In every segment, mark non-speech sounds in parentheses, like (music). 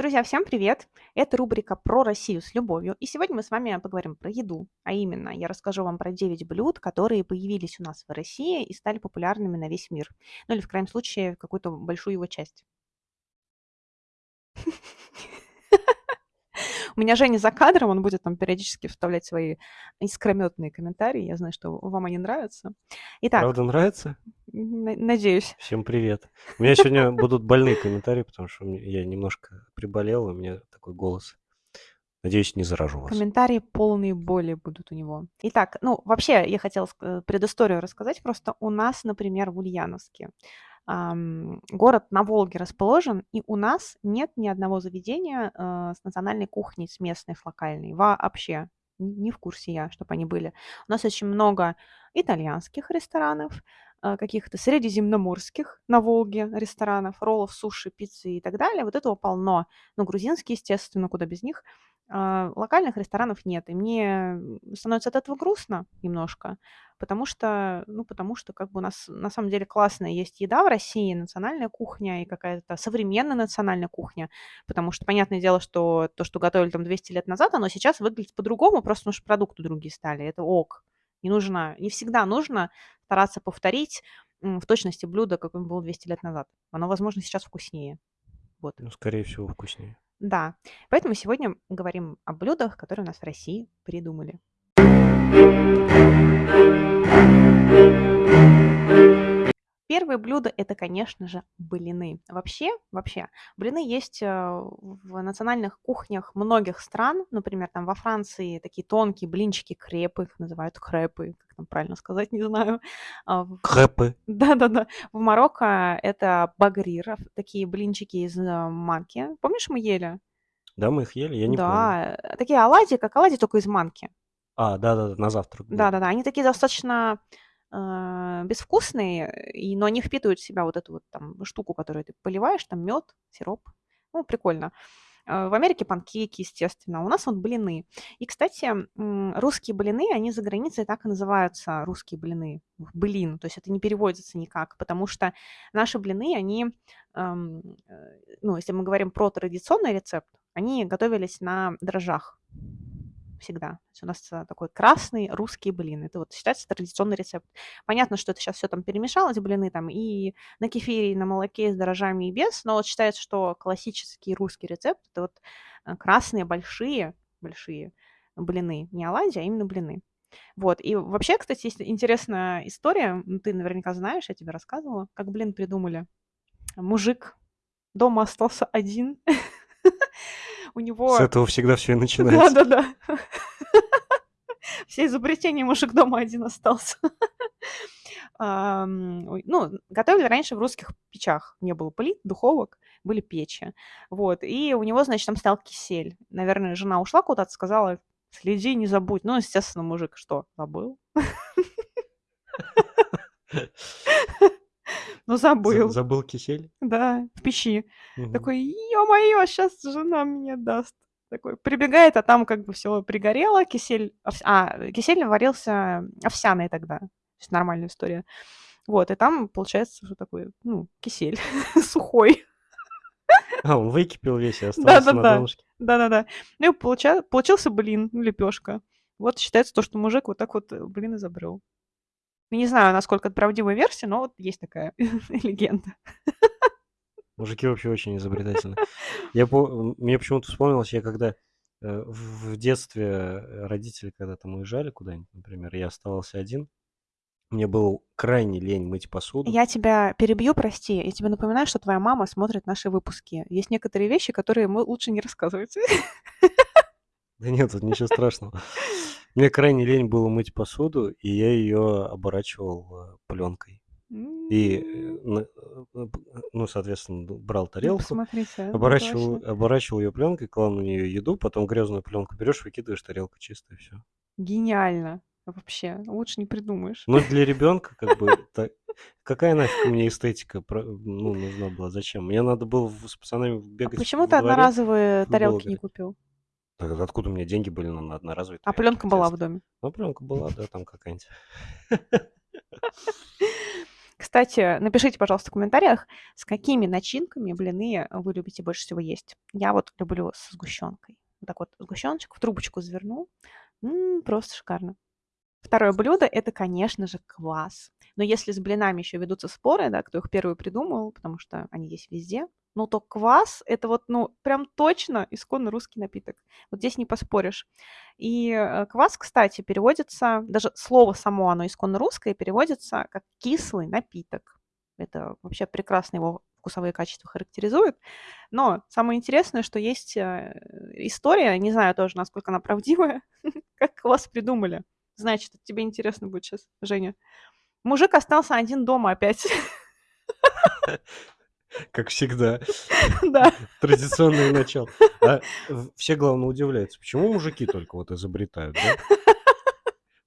Друзья, всем привет! Это рубрика «Про Россию с любовью». И сегодня мы с вами поговорим про еду. А именно, я расскажу вам про 9 блюд, которые появились у нас в России и стали популярными на весь мир. Ну или, в крайнем случае, какую-то большую его часть. (laughs) У меня Женя за кадром, он будет там периодически вставлять свои искрометные комментарии. Я знаю, что вам они нравятся. Итак, Правда нравится? на- надеюсь. Всем привет. У меня сегодня будут больные комментарии, потому что я немножко приболел, у меня такой голос. Надеюсь, не заражу вас. Комментарии полные боли будут у него. Итак, ну, вообще, я хотела предысторию рассказать. Просто у нас, например, в Ульяновске город на Волге расположен, и у нас нет ни одного заведения э, с национальной кухней, с местной, с локальной. Вообще. Не в курсе я, чтобы они были. У нас очень много итальянских ресторанов, э, каких-то средиземноморских на Волге ресторанов, роллов, суши, пиццы и так далее. Вот этого полно. Ну, грузинские, естественно, куда без них. А, локальных ресторанов нет. И мне становится от этого грустно немножко, потому что, ну, потому что как бы у нас на самом деле классная есть еда в России, национальная кухня и какая-то современная национальная кухня, потому что понятное дело, что то, что готовили там 200 лет назад, оно сейчас выглядит по-другому, просто потому что продукты другие стали. Это ок. Не нужно, не всегда нужно стараться повторить в точности блюдо, какое было 200 лет назад. Оно, возможно, сейчас вкуснее. Вот. Ну, скорее всего, вкуснее. Да, поэтому сегодня говорим о блюдах, которые у нас в России придумали. Первое блюдо это, конечно же, блины. Вообще, вообще, блины есть э, в национальных кухнях многих стран. Например, там во Франции такие тонкие блинчики, крепы, их называют крепы, как там правильно сказать, не знаю. А Крэпы. Да-да-да. В Марокко это багрир, такие блинчики из э, манки. Помнишь, мы ели? Да, мы их ели, я не помню. Да, такие оладьи, как оладьи, только из манки. А, да-да, на завтрак. Да-да-да, они такие достаточно э, безвкусные, и, но они впитывают в себя вот эту вот там штуку, которую ты поливаешь, там мед, сироп. Ну, прикольно. Э, В Америке панкейки, естественно. У нас вот блины. И, кстати, русские блины, они за границей так и называются русские блины. Блин, то есть это не переводится никак, потому что наши блины, они, э, ну, если мы говорим про традиционный рецепт, они готовились на дрожжах всегда. То есть у нас э, такой красный русский блин. Это вот считается традиционный рецепт. Понятно, что это сейчас все там перемешалось, блины там и на кефире, и на молоке, и с дрожжами, и без, но вот считается, что классический русский рецепт это вот э, красные большие, большие блины. Не оладьи, а именно блины. Вот. И вообще, кстати, есть интересная история. м, Ты наверняка знаешь, я тебе рассказывала, как блин придумали. Мужик дома остался один. (laughs) У него... С этого всегда все и (laughs) начинается. Да-да-да. (laughs) Все изобретения мужик дома один остался. (laughs) Ну, готовили раньше в русских печах. Не было плит, духовок, были печи. Вот. И у него, значит, там стоял кисель. Наверное, жена ушла куда-то, сказала, следи, не забудь. Ну, естественно, мужик что, забыл? Ну, За- забыл. Забыл кисель? Да, в печи. Мгм. Такой, ё-моё, сейчас жена мне даст. Такой прибегает, а там как бы все пригорело, кисель, овс- а, кисель варился овсяный тогда, то есть нормальная история. Вот, и там получается, что такой, ну, кисель (laughs) сухой. А, он выкипел весь и остался на Да-да-да. донышке. Да-да-да. Ну и получа- получился блин, лепешка. Вот считается то, что мужик вот так вот э, блин изобрел. Ну, Не знаю, насколько это правдивая версия, но вот есть такая (laughs) легенда. Мужики вообще очень изобретательны. (laughs) Я по... Мне почему-то вспомнилось, я когда э, в детстве родители когда там уезжали куда-нибудь, например, я оставался один, мне было крайне лень мыть посуду. Я тебя перебью, прости. Я тебе напоминаю, что твоя мама смотрит наши выпуски. Есть некоторые вещи, которые мы лучше не рассказывать. Да нет, тут ничего страшного. (laughs) Мне крайне лень было мыть посуду, и я ее оборачивал пленкой. И, э, э, ну, соответственно, брал Ну, тарелку, а, оборачивал, точно. оборачивал ее пленкой, клал на нее еду, потом грязную пленку берешь, выкидываешь, тарелка чистая, все. Гениально. Вообще, лучше не придумаешь. Но для ребенка, как бы, (laughs) та- какая нафиг мне эстетика ну, нужна была? Зачем? Мне надо было с пацанами А бегать почему во ты дворе, одноразовые тарелки не купил? Откуда у меня деньги были на одноразовые А пленка была в доме. Ну, пленка была, да, там какая-нибудь. Кстати, напишите, пожалуйста, в комментариях, с какими начинками блины вы любите больше всего есть. Я вот люблю с сгущенкой. Вот так вот сгущеночек в трубочку заверну. М-м, просто шикарно. Второе блюдо – это, конечно же, квас. Но если с блинами еще ведутся споры, да, кто их первый придумал, потому что они есть везде, ну то квас – это вот, ну, прям точно исконно русский напиток. Вот здесь не поспоришь. И э, квас, кстати, переводится, даже слово само, оно исконно русское, переводится как кислый напиток. Это вообще прекрасно его вкусовые качества характеризует. Но самое интересное, что есть э, история, не знаю тоже, насколько она правдивая, (laughs) как квас придумали. Значит, тебе интересно будет сейчас, Женя. Мужик остался один дома опять. (laughs) (laughs) Как всегда. (laughs) Да. Традиционное начало. А все, главное, удивляются, почему мужики только вот изобретают, да?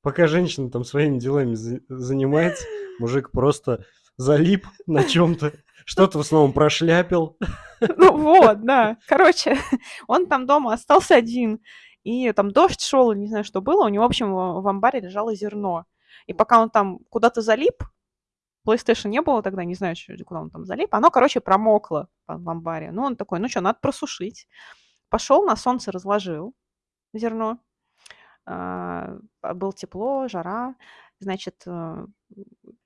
Пока женщина там своими делами занимается, мужик просто залип на чем-то, что-то в основном прошляпил. Ну вот, да. Короче, он там дома остался один. И там дождь шел, не знаю, что было. У него, в общем, в амбаре лежало зерно. И пока он там куда-то залип, PlayStation не было тогда, не знаю, куда он там залип. Оно, короче, промокло в амбаре. Ну, он такой, ну что, надо просушить. Пошел на солнце, разложил зерно. А, было тепло, жара. Значит, э,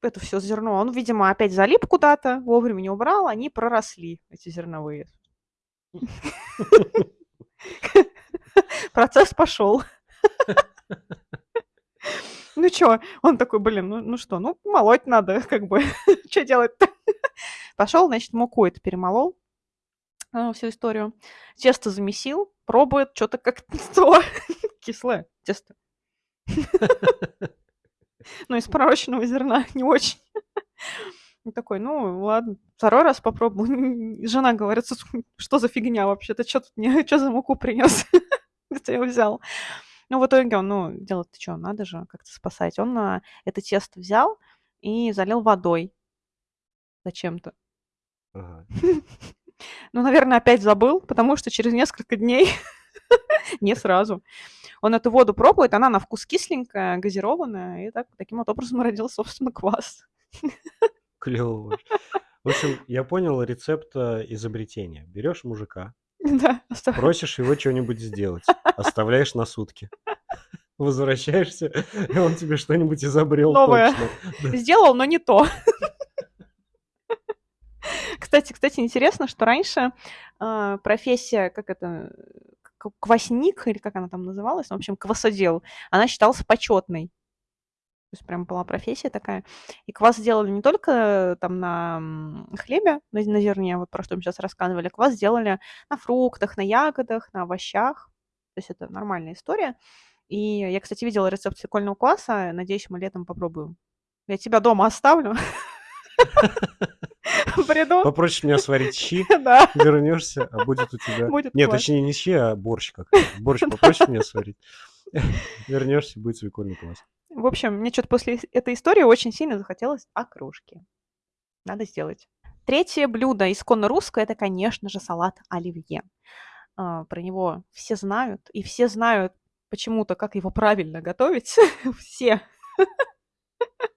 это все зерно, он, видимо, опять залип куда-то, вовремя не убрал, они проросли, эти зерновые. (laughs) (laughs) Процесс пошел. Ну что, он такой, блин, ну, ну что, ну молоть надо, (laughs) как бы, (laughs) что делать-то? (laughs) Пошел, значит, муку это перемолол, э, всю историю. Тесто замесил, пробует, что-то как-то то кислое тесто. Ну, из пророчного зерна не очень. Такой, ну, ладно, второй раз попробовал. Жена говорит, что за фигня вообще? Ты что тут мне, что за муку принес? Где ты ее взял? Ну, в итоге он, ну, делать-то что, надо же как-то спасать. Он а, это тесто взял и залил водой зачем-то. Ага. (laughs) Ну, наверное, опять забыл, потому что через несколько дней, (laughs) не сразу, он эту воду пробует, она на вкус кисленькая, газированная, и так, таким вот образом (laughs) родился, собственно, квас. Клево. В общем, я понял рецепт э, изобретения. Берешь мужика, (laughs) Да, просишь его что-нибудь сделать, (laughs) оставляешь на сутки. Возвращаешься, и он тебе что-нибудь изобрел Новое. точно. Сделал, но не то. (laughs) Кстати, кстати, интересно, что раньше э, профессия, как это, квасник, или как она там называлась, в общем, квасодел, она считалась почетной. Есть прям была профессия такая. И квас делали не только там на хлебе, на, на зерне, вот про что мы сейчас рассказывали, квас делали на фруктах, на ягодах, на овощах. То есть это нормальная история. И я, кстати, видела рецепт свекольного кваса. Надеюсь, мы летом попробуем. Я тебя дома оставлю. (laughs) Приду. Попросишь меня сварить щи, (laughs) да. вернешься, а будет у тебя... Будет Нет, класс. точнее не щи, а борщ как Борщ (laughs) попросишь меня сварить. Вернешься, будет свекольный квас. В общем, мне что-то после этой истории очень сильно захотелось окрошки. Надо сделать. Третье блюдо исконно русское – это, конечно же, салат оливье. А, про него все знают, и все знают почему-то, как его правильно готовить. (laughs) все. (laughs)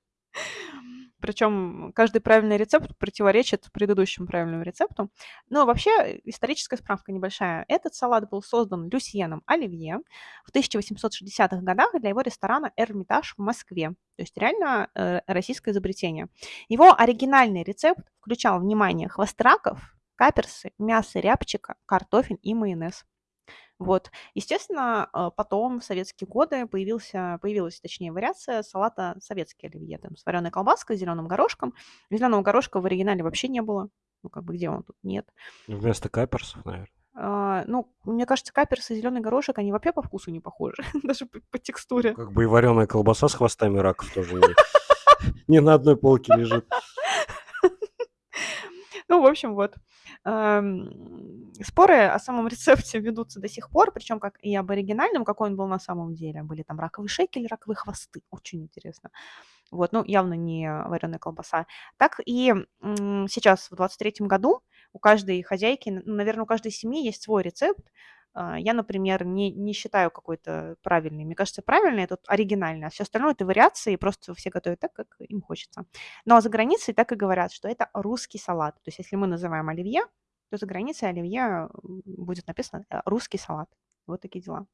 Причем каждый правильный рецепт противоречит предыдущему правильному рецепту. Но вообще историческая справка небольшая. Этот салат был создан Люсьеном Оливье в 1860-х годах для его ресторана «Эрмитаж» в Москве. То есть реально э, российское изобретение. Его оригинальный рецепт включал, внимание, хвосты раков, каперсы, мясо рябчика, картофель и майонез. Вот. Естественно, э, потом в советские годы появился, появилась, точнее, вариация салата советский оливье, там, с вареной колбаской, зеленым горошком. Зеленого горошка в оригинале вообще не было. Ну, как бы где он тут? Нет. Вместо каперсов, наверное. А, ну, мне кажется, каперс и зеленый горошек, они вообще по вкусу не похожи, (laughs) даже по, по текстуре. Как бы и вареная колбаса с хвостами раков тоже не (laughs) на одной полке лежит. (laughs) Ну, в общем, вот. Споры о самом рецепте ведутся до сих пор, причем как и об оригинальном, какой он был на самом деле. Были там раковые шейки или раковые хвосты. Очень интересно. Вот, ну, явно не вареная колбаса. Так и сейчас, в 23 году, у каждой хозяйки, наверное, у каждой семьи есть свой рецепт, я, например, не, не считаю какой-то правильный. Мне кажется, правильный это оригинальный, а все остальное это вариации, просто все готовят так, как им хочется. Но за границей так и говорят, что это русский салат. То есть если мы называем оливье, то за границей оливье будет написано э, русский салат. Вот такие дела.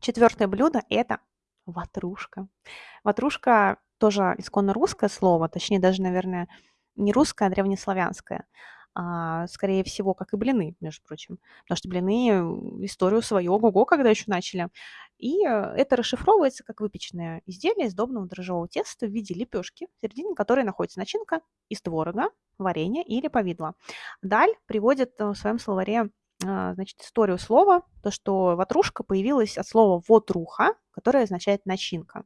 Четвертое блюдо – это ватрушка. Ватрушка тоже исконно русское слово, точнее даже, наверное, не русское, а древнеславянское а, скорее всего, как и блины, между прочим. Потому что блины историю свою ого-го, когда еще начали. И э, это расшифровывается как выпечное изделие из добного дрожжевого теста в виде лепешки, в середине которой находится начинка из творога, варенья или повидла. Даль приводит э, в своем словаре а, значит, историю слова, то, что ватрушка появилась от слова «вотруха», которое означает «начинка».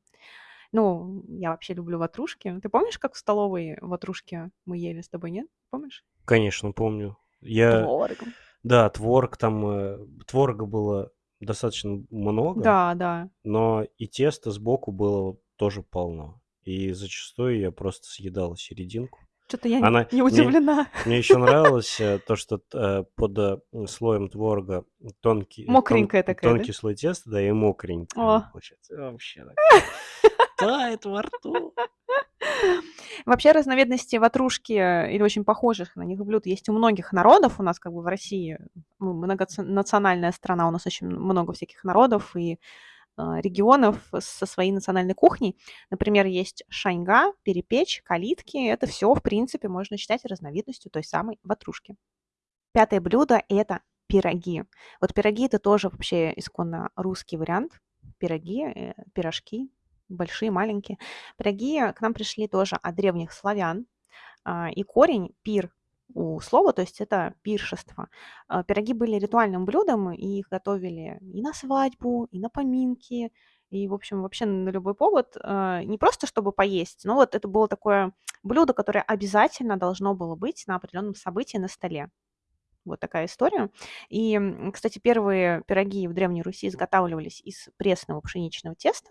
Ну, я вообще люблю ватрушки. Ты помнишь, как в столовой ватрушки мы ели с тобой, нет? Помнишь? Конечно, помню. Я... Творогом. Да, творог там... Э, творога было достаточно много. Да, да. Но и тесто сбоку было тоже полно. И зачастую я просто съедал серединку. Что-то я Она... не удивлена. Мне, мне еще (laughs) нравилось э, то, что э, под слоем творога тонкий, Мокренькая тон, такая, тонкий да? слой теста, да, и мокренький О. получается. Вообще так. (laughs) Тает во рту. Вообще разновидности ватрушки или очень похожих на них блюд есть у многих народов. У нас как бы в России мы многонациональная страна, у нас очень много всяких народов и а, регионов со своей национальной кухней. Например, есть шаньга, перепечь, калитки. Это все, в принципе, можно считать разновидностью той самой ватрушки. Пятое блюдо – это пироги. Вот пироги – это тоже вообще исконно русский вариант. Пироги, э, пирожки, большие, маленькие. Пироги к нам пришли тоже от древних славян. А, и корень пир у слова, то есть это пиршество. А, пироги были ритуальным блюдом, и их готовили и на свадьбу, и на поминки, и, в общем, вообще на любой повод. А, не просто чтобы поесть, но вот это было такое блюдо, которое обязательно должно было быть на определенном событии на столе. Вот такая история. И, кстати, первые пироги в Древней Руси изготавливались из пресного пшеничного теста,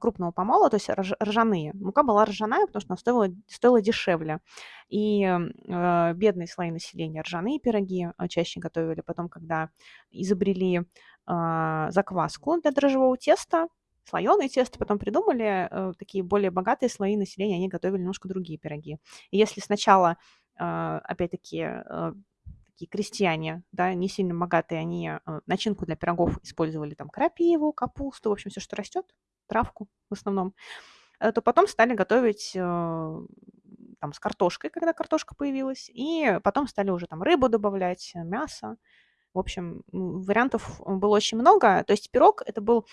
крупного помола, то есть ржаные. Мука была ржаная, потому что она стоила, стоила дешевле. И э, бедные слои населения ржаные пироги а, чаще готовили. Потом, когда изобрели э, закваску для дрожжевого теста, слоеное тесто, потом придумали э, такие более богатые слои населения, они готовили немножко другие пироги. И если сначала, э, опять-таки, э, такие крестьяне, да, не сильно богатые, они э, начинку для пирогов использовали там крапиву, капусту, в общем, все, что растет, травку в основном, э, то потом стали готовить э, там с картошкой, когда картошка появилась, и потом стали уже там рыбу добавлять, мясо. В общем, вариантов было очень много. То есть пирог это был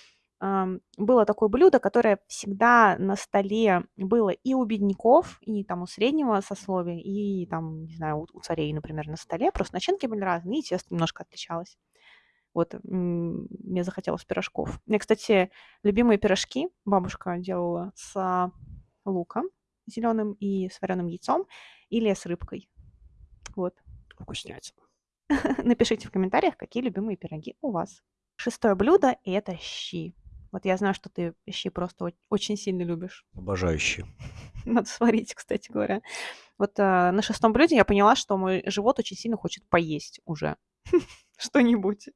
было такое блюдо, которое всегда на столе было и у бедняков, и там у среднего сословия, и там, не знаю, у, царей, например, на столе. Просто начинки были разные, и тесто немножко отличалось. Вот, мне захотелось пирожков. У меня, кстати, любимые пирожки бабушка делала с луком зеленым и с вареным яйцом или с рыбкой. Вот. Вкуснятина. (laughs) Напишите в комментариях, какие любимые пироги у вас. Шестое блюдо – это щи. Вот я знаю, что ты щи просто очень сильно любишь. Обожаю щи. (laughs) Надо сварить, кстати говоря. Вот э, на шестом блюде я поняла, что мой живот очень сильно хочет поесть уже (laughs) что-нибудь.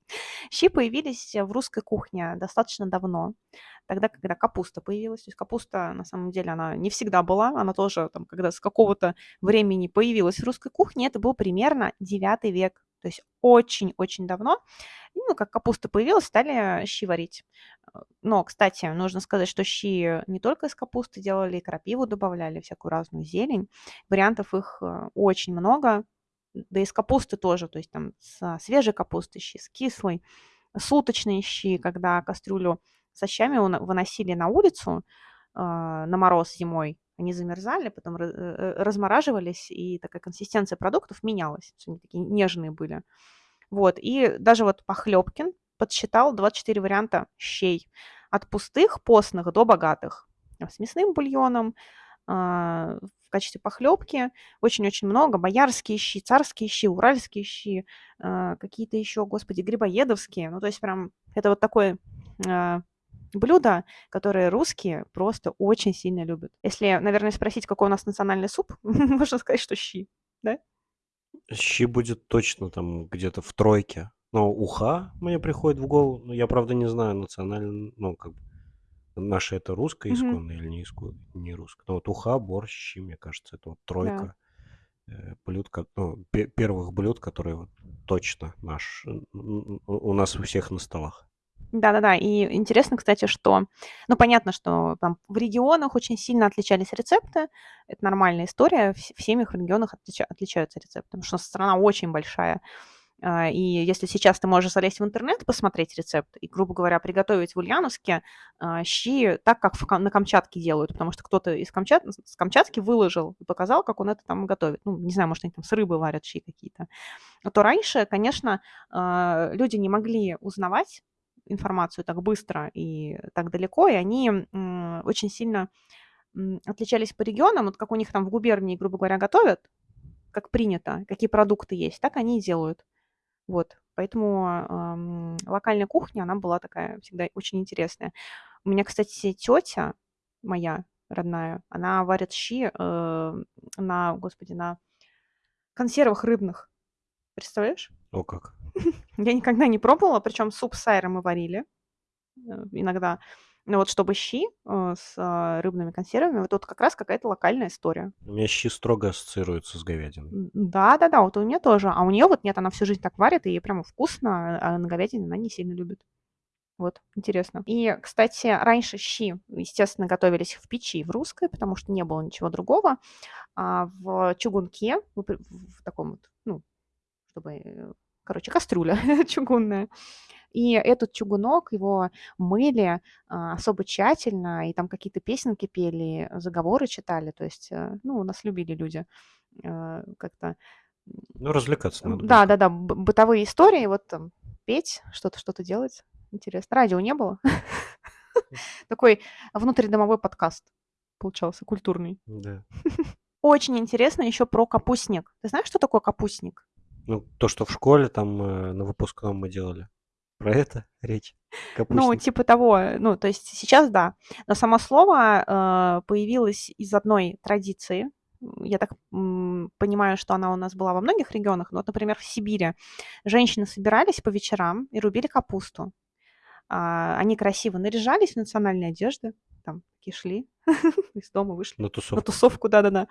Щи появились в русской кухне достаточно давно, тогда, когда капуста появилась. То есть капуста, на самом деле, она не всегда была, она тоже, там, когда с какого-то времени появилась в русской кухне, это был примерно 9 век, то есть очень-очень давно. Ну, как капуста появилась, стали щи варить. Но, кстати, нужно сказать, что щи не только из капусты делали, и крапиву добавляли, всякую разную зелень. Вариантов их э, очень много. Да и с капусты тоже, то есть там с свежей капусты щи, с кислой, суточные щи, когда кастрюлю со щами выносили на улицу э, на мороз зимой, они замерзали, потом э, размораживались, и такая консистенция продуктов менялась. Они такие нежные были. Вот, и даже вот Похлебкин подсчитал 24 варианта щей. От пустых, постных до богатых. С мясным бульоном, в качестве похлебки. Очень-очень много. Боярские щи, царские щи, уральские щи, а, какие-то еще, господи, грибоедовские. Ну, то есть прям это вот такое а, блюдо, которое русские просто очень сильно любят. Если, наверное, спросить, какой у нас национальный суп, (laughs) можно сказать, что щи, да? Щи будет точно там где-то в тройке. Но уха мне приходит в голову, ну, я, правда, не знаю национально, ну, как бы, наше это русское Мгм. исконное или не, исконное, не русское. Но вот уха, борщ, щи, мне кажется, это вот Да. тройка э, блюд, ну, пе- первых блюд, которые вот точно наш, у нас у всех на столах. Да-да-да, и интересно, кстати, что, ну, понятно, что там в регионах очень сильно отличались рецепты, это нормальная история, в, в семьях, в регионах отлича- отличаются рецепты, потому что страна очень большая, и если сейчас ты можешь залезть в интернет, посмотреть рецепт и, грубо говоря, приготовить в Ульяновске а, щи так, как на Камчатке делают, потому что кто-то из Камчат... с Камчатки выложил и показал, как он это там готовит. Ну, не знаю, может, они там с рыбы варят щи какие-то. То раньше, конечно, а, люди не могли узнавать информацию так быстро и так далеко, и они очень сильно отличались по регионам, вот как у них там в губернии, грубо говоря, готовят, как принято, какие продукты есть, так они и делают. Вот, поэтому ам, локальная кухня, она была такая всегда очень интересная. У меня, кстати, тетя моя родная, она варит щи э, на, господи, на консервах рыбных. Представляешь? О как. (laughs) Я никогда не пробовала, причем суп с сайром мы варили э, иногда. Ну вот чтобы щи э, с а, рыбными консервами, вот тут как раз какая-то локальная история. У меня щи строго ассоциируются с говядиной. Да-да-да, вот у меня тоже. А у нее вот нет, она всю жизнь так варит, и ей прямо вкусно, а на говядине она не сильно любит. Вот, интересно. И, кстати, раньше щи, естественно, готовились в печи, в русской, потому что не было ничего другого. А в чугунке, в таком вот, ну, чтобы, э, короче, кастрюля (laughs) чугунная. И этот чугунок, его мыли а, особо тщательно, и там какие-то песенки пели, заговоры читали. То есть, э, ну, у нас любили люди э, как-то Ну, развлекаться надо да, да, да, бытовые истории, вот там петь, что-то, что-то делать. Интересно. Радио не было. (laughs) Такой внутридомовой подкаст получался, культурный. Да. (laughs) Очень интересно еще про капустник. Ты знаешь, что такое капустник? Ну, то, что в школе там э, на выпускном мы делали. Про это (laughs) речь. Ну, Капустник. типа того, э, ну, то есть сейчас да. Но само слово э, появилось из одной традиции. Я так м, понимаю, что она у нас была во многих регионах. Но вот, например, в Сибири женщины собирались по вечерам и рубили капусту. А, Они красиво наряжались в национальные одежды, там такие шли (laughs) из дома, вышли На на тусовку. тусовку, да-да-да.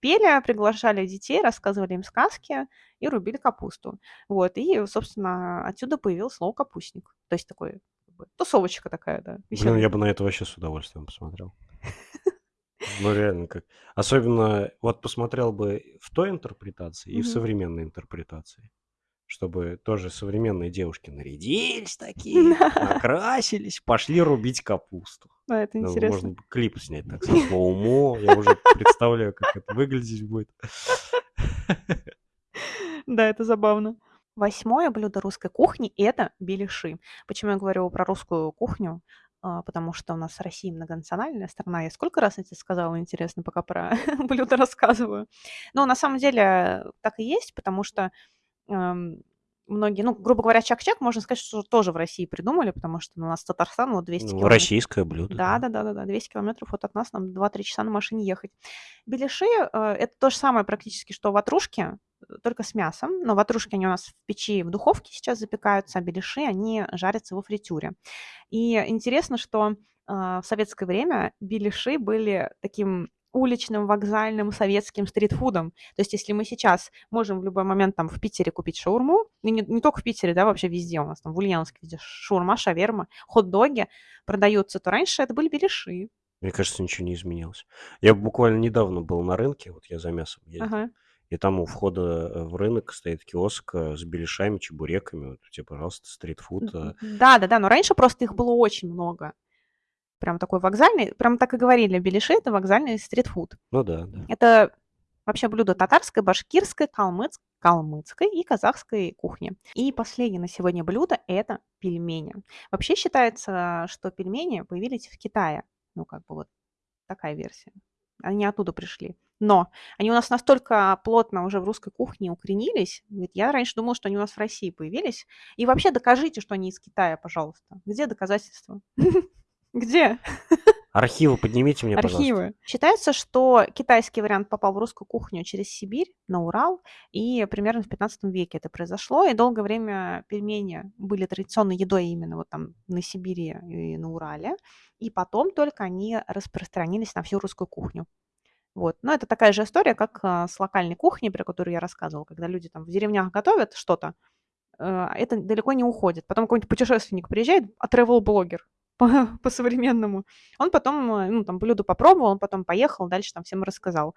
Пели, приглашали детей, рассказывали им сказки и рубили капусту. Вот, и, собственно, отсюда появилось слово капустник. То есть такой как бы, тусовочка такая, да, Блин, веселая. я бы на это вообще с удовольствием посмотрел. Ну, реально, как. Особенно, вот посмотрел бы в той интерпретации и в современной интерпретации. Чтобы тоже современные девушки нарядились такие, накрасились, пошли рубить капусту. Да, это интересно. Можно клип снять так со слоумо. Я уже представляю, как это выглядеть будет. Да, это забавно. Восьмое блюдо русской кухни – это беляши. Почему я говорю про русскую кухню? А, Потому что у нас Россия многонациональная страна. Я сколько раз я тебе сказала, интересно, пока про (laughs) блюда рассказываю. Но на самом деле так и есть, потому что многие, ну, грубо говоря, чак-чак, можно сказать, что тоже в России придумали, потому что у нас Татарстан вот 200 Ну, километров. российское блюдо. Да, да, да, да, да. 200 километров вот от нас, нам 2-3 часа на машине ехать. Беляши э, это то же самое практически, что ватрушки, э, только с мясом. Но ватрушки, они у нас в печи, в духовке сейчас запекаются, а беляши, они жарятся во фритюре. И интересно, что э, в советское время беляши были таким уличным, вокзальным, советским стритфудом. То есть если мы сейчас можем в любой момент там в Питере купить шаурму, и не, не только в Питере, да, вообще везде у нас, там в Ульяновске везде шаурма, шаверма, хот-доги продаются, то раньше это были беляши. Мне кажется, ничего не изменилось. Я буквально недавно был на рынке, вот я за мясом ездил, Ага. и там у входа э, в рынок стоит киоск э, с беляшами, чебуреками. Вот тебе, пожалуйста, стритфуд. э, Да, да, да, но раньше просто их было очень много. Прям такой вокзальный, прям так и говорили, беляши это вокзальный стритфуд. Ну да, да. Это вообще блюдо татарской, башкирской, калмыц- калмыцкой и казахской кухни. И последнее на сегодня блюдо – это пельмени. Вообще считается, что пельмени появились в Китае. Ну, как бы вот такая версия. Они оттуда пришли. Но они у нас настолько плотно уже в русской кухне укоренились. Ведь я раньше думала, что они у нас в России появились. И вообще докажите, что они из Китая, пожалуйста. Где доказательства? (laughs) Где? Архивы поднимите мне, пожалуйста. Архивы. Считается, что китайский вариант попал в русскую кухню через Сибирь, на Урал, и примерно в 15 веке это произошло, и долгое время пельмени были традиционной едой именно вот там на Сибири и на Урале, и потом только они распространились на всю русскую кухню. Вот. Но это такая же история, как а, с локальной кухней, про которую я рассказывала, когда люди там в деревнях готовят что-то, э, это далеко не уходит. Потом какой-нибудь путешественник приезжает, а travel-блогер, (laughs) по-современному. Он потом, э, ну, там, блюдо попробовал, он потом поехал, дальше там всем рассказал.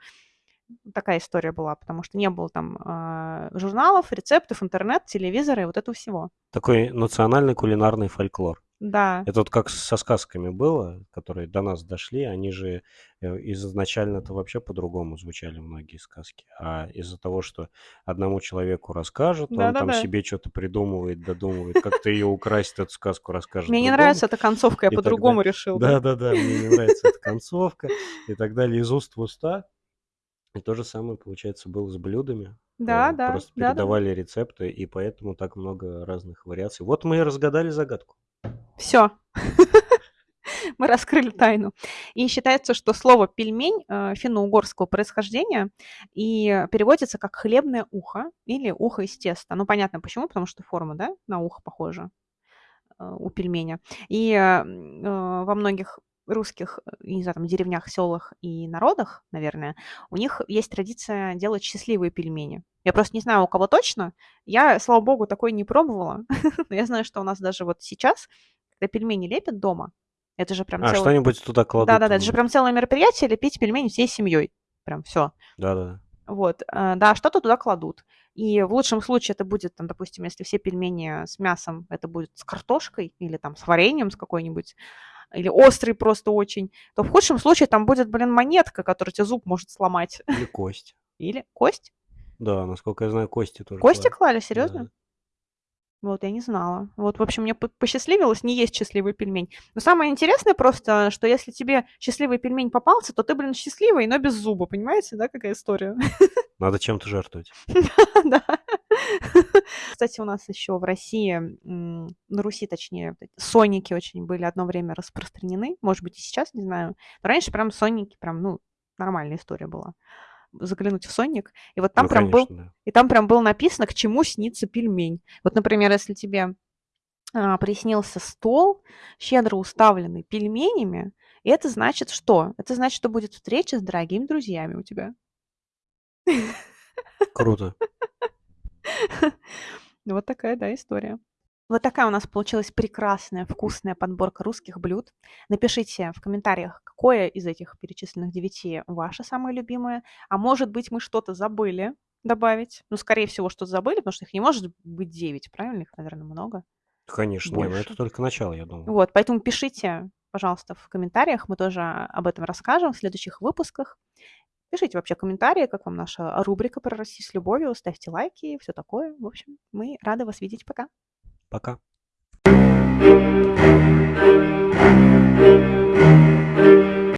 Такая история была, потому что не было там э, журналов, рецептов, интернет, телевизора и вот этого всего. Такой национальный кулинарный фольклор. Да. Это вот как со сказками было, которые до нас дошли, они же э, изначально-то вообще по-другому звучали многие сказки. А из-за того, что одному человеку расскажут, он там себе что-то придумывает, додумывает, как-то ее украсить, эту сказку расскажет Мне не нравится эта концовка, я по-другому решил. Да-да-да, мне не нравится эта концовка и так далее, из уст в уста. И то же самое, получается, было с блюдами. Да, да. Просто передавали рецепты, и поэтому так много разных вариаций. Вот мы и разгадали загадку. Все. (laughs) Мы раскрыли тайну. И считается, что слово пельмень э, финно-угорского происхождения и переводится как хлебное ухо или ухо из теста. Ну, понятно почему, потому что форма, да, на ухо похожа э, у пельменя. И э, во многих русских, не знаю, там, деревнях, селах и народах, наверное, у них есть традиция делать счастливые пельмени. Я просто не знаю, у кого точно. Я, слава богу, такой не пробовала. (laughs) Но я знаю, что у нас даже вот сейчас когда пельмени лепят дома, это же прям А, целый... что-нибудь туда кладут. Да-да-да, это же прям целое мероприятие, лепить пельмени всей семьей. Прям все. Да-да. Вот, э, да, что-то туда кладут. И в лучшем случае это будет, там, допустим, если все пельмени с мясом, это будет с картошкой или там с вареньем с какой-нибудь, или острый просто очень, то в худшем случае там будет, блин, монетка, которая тебе зуб может сломать. Или кость. (laughs) Или кость? Да, насколько я знаю, кости тоже. Кости клали, клали серьезно? Да. Вот, я не знала. Вот, в общем, мне посчастливилось не есть счастливый пельмень. Но самое интересное просто, что если тебе счастливый пельмень попался, то ты, блин, счастливый, но без зуба, понимаете, да, какая история? Надо чем-то жертвовать. (laughs) Да. Кстати, у нас еще в России, на Руси, точнее, соники очень были одно время распространены. Может быть, и сейчас, не знаю. Но раньше прям соники, прям, ну, нормальная история была заглянуть в сонник, и вот там ну, прям конечно, был, да. и там прям было написано, к чему снится пельмень. Вот, например, если тебе а, приснился стол, щедро уставленный пельменями, это значит что? Это значит, что будет встреча с дорогими друзьями у тебя. Круто. (laughs) Вот такая, да, история. Вот такая у нас получилась прекрасная, вкусная подборка русских блюд. Напишите в комментариях, какое из этих перечисленных девяти ваше самое любимое. А может быть, мы что-то забыли добавить. Ну, скорее всего, что-то забыли, потому что их не может быть девять, правильно? Их, наверное, много. Конечно, Больше. не, но это только начало, я думаю. Вот, поэтому пишите, пожалуйста, в комментариях. Мы тоже об этом расскажем в следующих выпусках. Пишите вообще комментарии, как вам наша рубрика про Россию с любовью, ставьте лайки и все такое. В общем, мы рады вас видеть. Пока. Пока. thank you